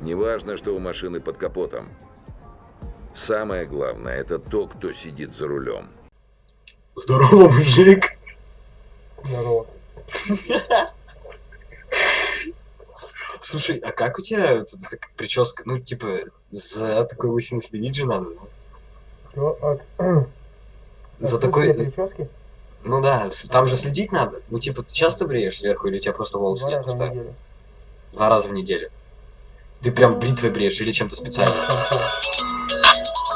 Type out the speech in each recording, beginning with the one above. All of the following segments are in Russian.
Неважно, что у машины под капотом. Самое главное, это то, кто сидит за рулем. Здорово, мужик. Здорово. Слушай, а как у тебя вот эта так- прическа? Ну, типа, за такой лысиной следить же надо. Чё, от- За отсутствие такой... прически? Ну да, там же следить надо. Ну, типа, ты часто бреешь сверху или у тебя просто волосы Два нет раза в оставили? неделю. Два раза в неделю. Ты прям бритвой бреешь или чем-то специально?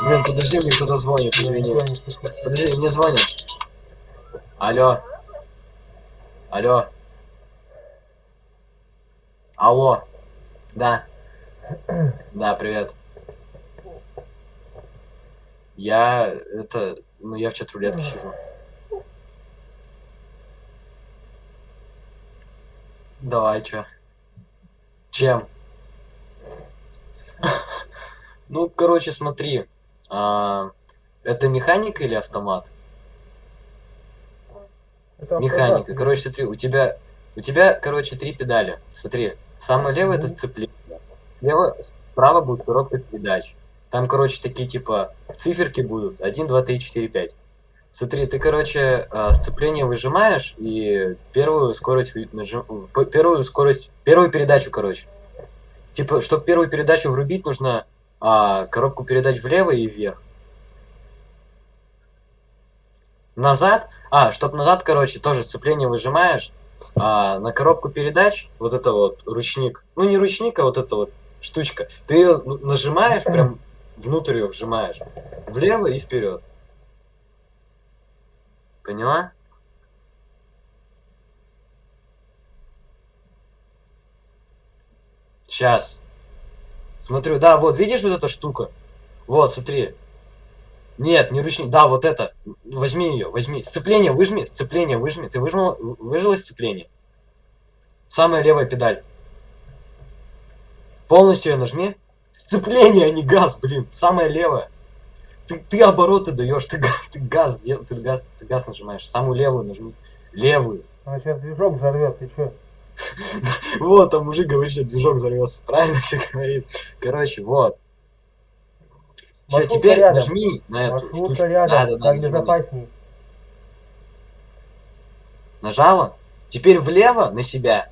Блин, подожди, мне кто-то звонит, слышу. Подожди, мне звонят. Алло. Алло. Алло. Да. Да, привет. Я это, ну я в чат рулетке сижу. Давай, чё? Чем? Ну, короче, смотри. а, это механика или автомат? Это Механика. автомат. Короче, смотри, у тебя, у тебя, короче, три педали. Смотри, самая левая это сцепление. Слева, справа будет коробка передач. Там, короче, такие типа циферки будут. 1, 2, 3, 4, 5. Смотри, ты, короче, а, сцепление выжимаешь и первую скорость нажим- первую скорость, первую передачу, короче. Типа, чтобы первую передачу врубить, нужно а, коробку передач влево и вверх. Назад, а, чтоб назад, короче, тоже сцепление выжимаешь, а на коробку передач, вот это вот ручник, ну не ручник, а вот эта вот штучка, ты ее нажимаешь, прям внутрь ее вжимаешь, влево и вперед. Поняла? Сейчас. Смотрю, да, вот, видишь вот эта штука? Вот, смотри. Нет, не ручник. Да, вот это. Возьми ее, возьми. Сцепление выжми, сцепление выжми. Ты выжмал, выжила сцепление? Самая левая педаль. Полностью ее нажми. Сцепление, а не газ, блин. Самая левая. Ты, ты обороты даешь, ты, ты газ дел, ты газ, ты газ нажимаешь. Самую левую нажми. Левую. А сейчас движок взорвет, ты чё? Вот, там мужик говорит, что движок взорвется. Правильно все говорит. Короче, вот. Все, теперь рядом. нажми на эту Маршрутка штучку. рядом, Да, да, да, так нажми. безопасней. Нажала? Теперь влево на себя.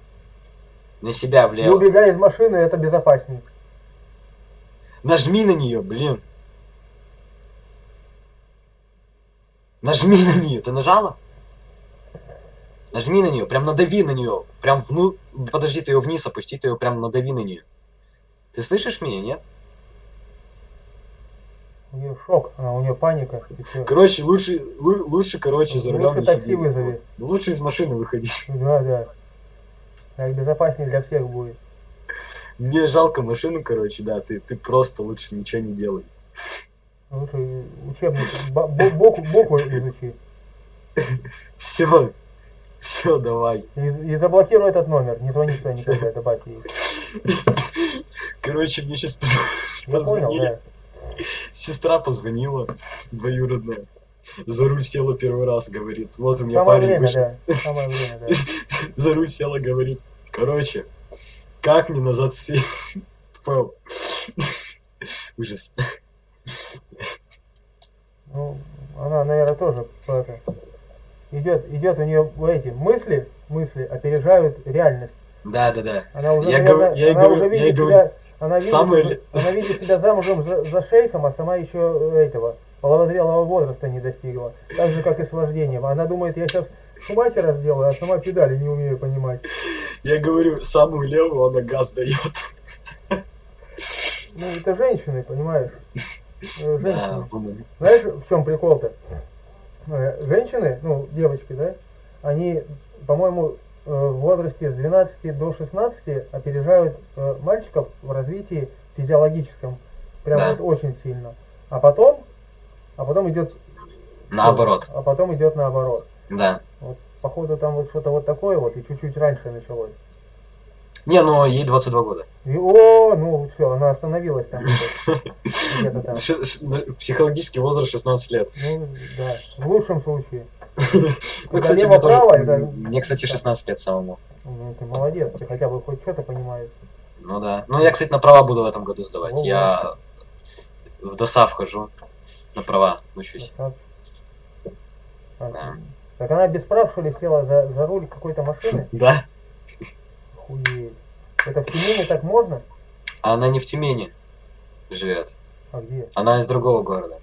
На себя Не влево. убегай из машины, это безопасней. Нажми на нее, блин. Нажми на нее. Ты нажала? Нажми на нее, прям надави на нее. Прям вну... Подожди, ты ее вниз опусти, ты ее прям надави на нее. Ты слышишь меня, нет? У нее шок, она, у нее паника. Короче, лучше, лу- лучше, короче, за рулем Лучше не такси сиди. вызови. Лучше из машины выходи. Да, да. Так безопаснее для всех будет. Мне жалко машину, короче, да, ты, ты просто лучше ничего не делай. Лучше учебник бо- бо- боку, боку изучи. Все, все, давай. И, и заблокируй этот номер. Не звони сюда никогда, добавь ей. Короче, мне сейчас позвонили. Сестра позвонила, двоюродная. За руль села первый раз, говорит. Вот у меня парень вышел. За руль села, говорит. Короче, как мне назад? Тьфу. Ужас. Ну, она, наверное, тоже идет, идет у нее эти мысли, мысли опережают реальность. Да, да, да. Она уже, Я наверное, говорю- я она говорю- уже я видит говорю, себя, она видит, ли- она видит себя замужем за, за шейхом, а сама еще этого половозрелого возраста не достигла. Так же, как и с вождением. Она думает, я сейчас шумахера сделаю, а сама педали не умею понимать. Я говорю, самую левую она газ дает. Ну, это женщины, понимаешь? Э, Да, Женщины. понял. Знаешь, в чем прикол-то? Э, Женщины, ну, девочки, да, они, по-моему, э, в возрасте с 12 до 16 опережают э, мальчиков в развитии физиологическом. Прям Да. вот очень сильно. А потом, а потом идет... Наоборот, А потом идет наоборот. да. Вот, походу, там вот что-то вот такое вот, и чуть-чуть раньше началось. Не, ну ей 22 года. И, о, ну все, она остановилась там на- Психологический возраст 16 лет. Ну, да, в лучшем случае. Ну, кстати, мне тоже... Мне, кстати, 16 лет самому. Ну, ты молодец, ты хотя бы хоть что-то понимаешь. Ну да. Ну я, кстати, на права буду в этом году сдавать. Я в ДОСАВ хожу. На права учусь. Так. Да. Так она без прав, что ли, села за, за руль какой-то машины? Да. Охуеть. Это в Тюмени так можно? А она не в Тюмени живет. А где? Она из другого города.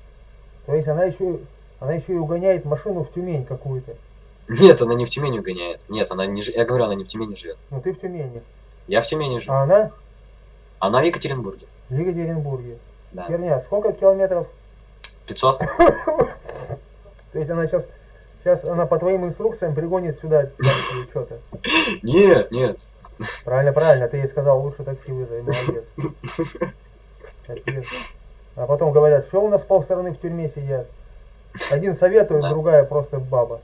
То есть она еще, она еще и угоняет машину в Тюмень какую-то. Нет, она не в Тюмени гоняет. Нет, она не Я говорю, она не в Тюмени живет. Ну ты в Тюмени. Я в Тюмени живу. А она Она в Екатеринбурге. в Екатеринбурге. Да. Херня, сколько километров? 500? То есть она сейчас, сейчас она по твоим инструкциям пригонит сюда что-то. Нет, нет. Правильно, правильно, ты ей сказал, лучше такси вызови, молодец. Капец. А потом говорят, что у нас полстраны в тюрьме сидят. Один советует, Да. другая просто баба.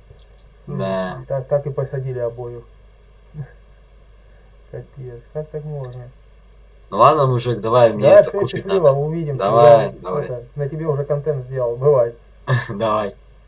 Да. Так, так и посадили обоих. Капец, как так можно? Ну ладно, мужик, давай, мне да, это кушать счастливо, надо. увидимся. Давай, Я давай. это, на тебе уже контент сделал, бывай. Давай.